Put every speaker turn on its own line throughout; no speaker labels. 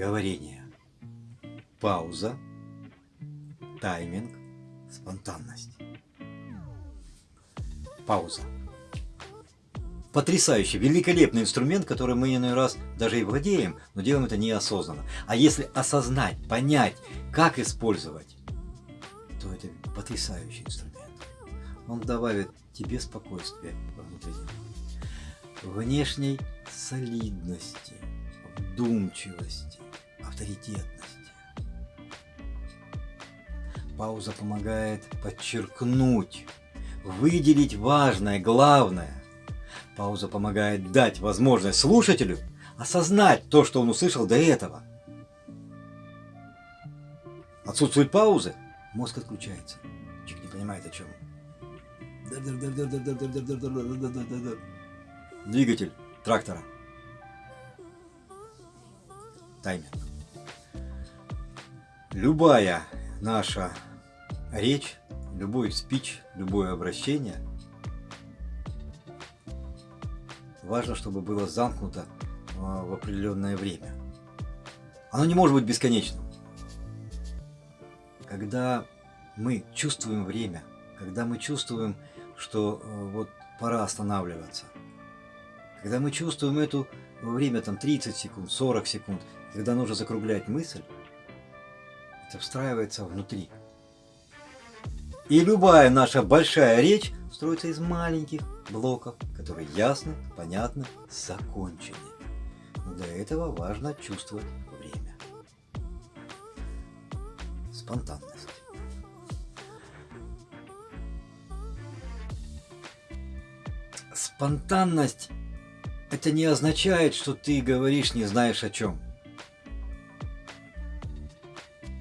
говорение. Пауза, тайминг, спонтанность. Пауза. Потрясающий, великолепный инструмент, который мы иной раз даже и владеем, но делаем это неосознанно. А если осознать, понять, как использовать, то это потрясающий инструмент. Он добавит тебе спокойствие внутреннего, внешней солидности, вдумчивости, авторитетности. Пауза помогает подчеркнуть, выделить важное, главное. Пауза помогает дать возможность слушателю осознать то, что он услышал до этого. Отсутствует паузы, мозг отключается. Человек не понимает о чем. Двигатель трактора. Таймер. Любая наша речь, любой спич, любое обращение важно, чтобы было замкнуто а, в определенное время. Оно не может быть бесконечным. Когда мы чувствуем время, когда мы чувствуем, что э, вот пора останавливаться, когда мы чувствуем это время там 30 секунд, 40 секунд, когда нужно закруглять мысль, встраивается внутри. И любая наша большая речь строится из маленьких блоков, которые ясны, понятны, закончены. Но для этого важно чувствовать время. Спонтанность. Спонтанность – это не означает, что ты говоришь не знаешь о чем.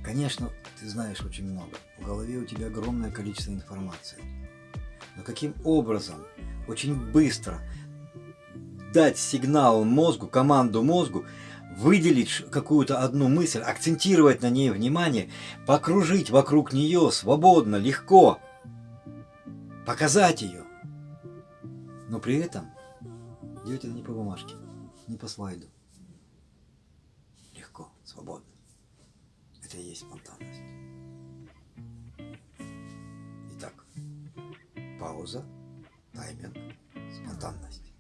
Конечно, ты знаешь очень много. В голове у тебя огромное количество информации. Но каким образом очень быстро дать сигнал мозгу, команду мозгу, выделить какую-то одну мысль, акцентировать на ней внимание, покружить вокруг нее свободно, легко, показать ее. Но при этом делать это не по бумажке, не по слайду. Легко, свободно. И есть спонтанность. Итак, пауза, тайминг, спонтанность.